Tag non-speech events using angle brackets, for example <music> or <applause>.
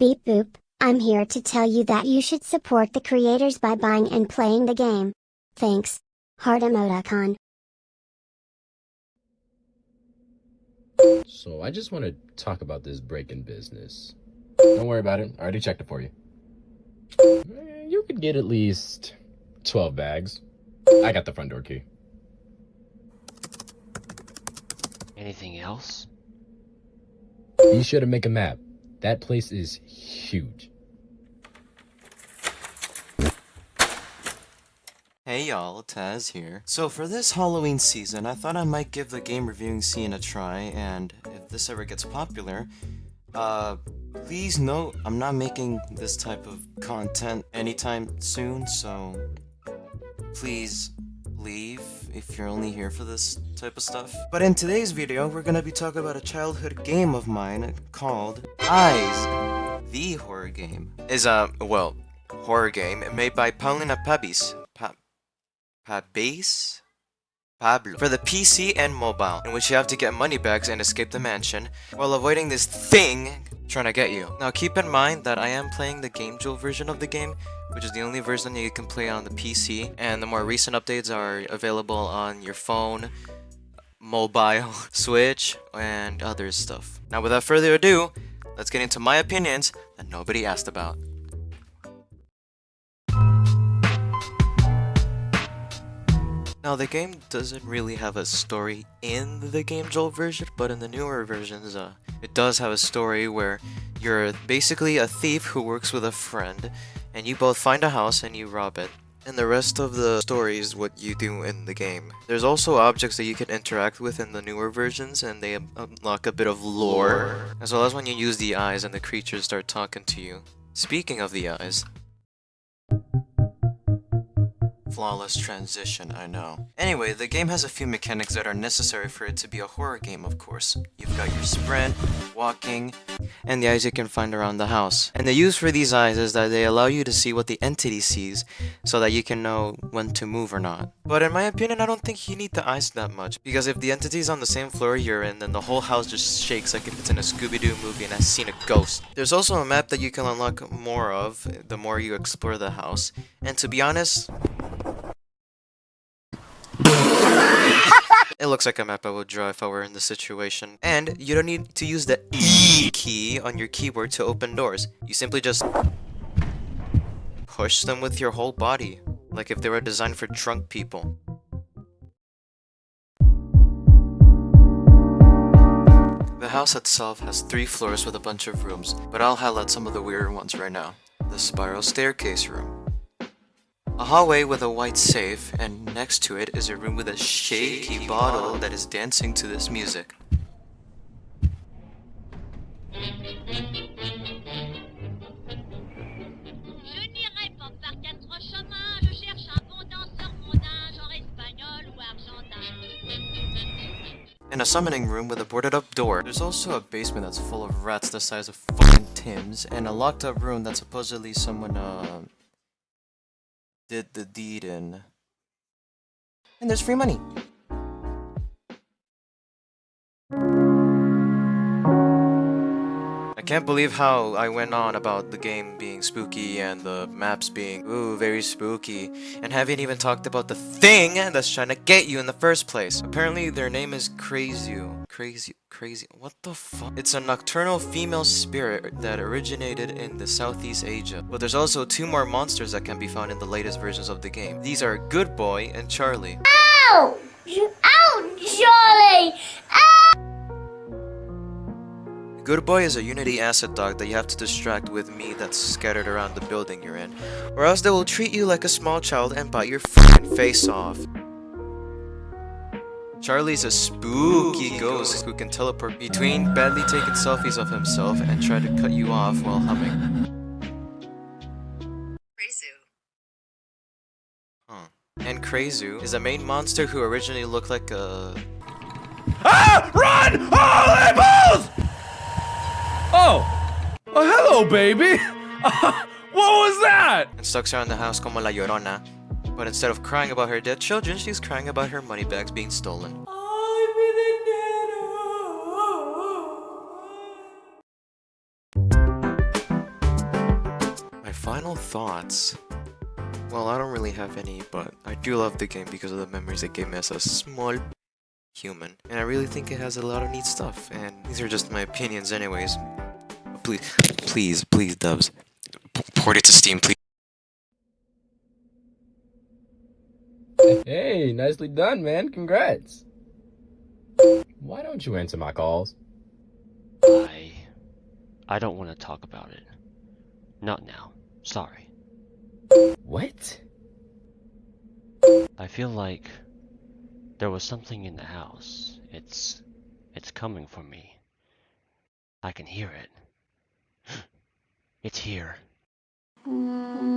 Beep boop, I'm here to tell you that you should support the creators by buying and playing the game. Thanks. Heart emoticon. So I just want to talk about this break-in business. Don't worry about it. I already checked it for you. Eh, You could get at least 12 bags. I got the front door key. Anything else? You should to make a map. That place is huge. Hey y'all, Taz here. So for this Halloween season, I thought I might give the game reviewing scene a try, and if this ever gets popular, uh, please note I'm not making this type of content anytime soon, so please leave if you're only here for this type of stuff. But in today's video, we're gonna be talking about a childhood game of mine called Eyes, the horror game. Is a, well, horror game made by Paulina Pabis. Pa Pabis? Pablo. For the PC and mobile, in which you have to get money bags and escape the mansion, while avoiding this thing trying to get you. Now keep in mind that I am playing the Game Jolt version of the game, which is the only version you can play on the PC, and the more recent updates are available on your phone, mobile, <laughs> Switch, and other stuff. Now without further ado, let's get into my opinions that nobody asked about. Now the game doesn't really have a story in the Game Jolt version, but in the newer versions, uh, it does have a story where you're basically a thief who works with a friend, and you both find a house and you rob it. And the rest of the story is what you do in the game. There's also objects that you can interact with in the newer versions, and they unlock a bit of lore, as well as when you use the eyes and the creatures start talking to you. Speaking of the eyes, Flawless transition, I know. Anyway, the game has a few mechanics that are necessary for it to be a horror game, of course. You've got your sprint, walking, and the eyes you can find around the house. And the use for these eyes is that they allow you to see what the entity sees, so that you can know when to move or not. But in my opinion, I don't think you need the eyes that much, because if the entity's on the same floor you're in, then the whole house just shakes like if it's in a Scooby-Doo movie and has seen a ghost. There's also a map that you can unlock more of, the more you explore the house. And to be honest, It looks like a map I would draw if I were in this situation. And you don't need to use the E key on your keyboard to open doors. You simply just push them with your whole body, like if they were designed for drunk people. The house itself has three floors with a bunch of rooms, but I'll highlight some of the weirder ones right now. The spiral staircase room. A hallway with a white safe, and next to it is a room with a shaky bottle that is dancing to this music. Je n'irai pas par quatre chemins, je cherche un bon danseur mondain, genre espagnol ou argentin. In a summoning room with a boarded up door. There's also a basement that's full of rats the size of fucking Tim's, and a locked up room that supposedly someone, uh, did the deed in. And there's free money. Can't believe how I went on about the game being spooky and the maps being, ooh, very spooky, and haven't even talked about the thing that's trying to get you in the first place. Apparently, their name is Crazy. Crazy. Crazy. What the fuck? It's a nocturnal female spirit that originated in the Southeast Asia. But there's also two more monsters that can be found in the latest versions of the game. These are Good Boy and Charlie. Ow! Ow, Charlie! Good Boy is a Unity asset dog that you have to distract with meat that's scattered around the building you're in, or else they will treat you like a small child and bite your fucking face off. Charlie's a spooky ghost who can teleport between badly taken selfies of himself and try to cut you off while humming. Huh. And Krasue is a main monster who originally looked like a Ah! Run! Holy balls! Oh! Oh, hello, baby! <laughs> what was that? and stalks around the house como La Llorona. But instead of crying about her dead children, she's crying about her money bags being stolen. My final thoughts. Well, I don't really have any, but I do love the game because of the memories it gave me as a small human. And I really think it has a lot of neat stuff, and these are just my opinions anyways. Please, please, please, Dubs, p- port it to Steam, please. Hey, nicely done, man. Congrats. Why don't you answer my calls? I. I don't want to talk about it. Not now. Sorry. What? I feel like there was something in the house. It's. It's coming for me. I can hear it. It's here. Mm.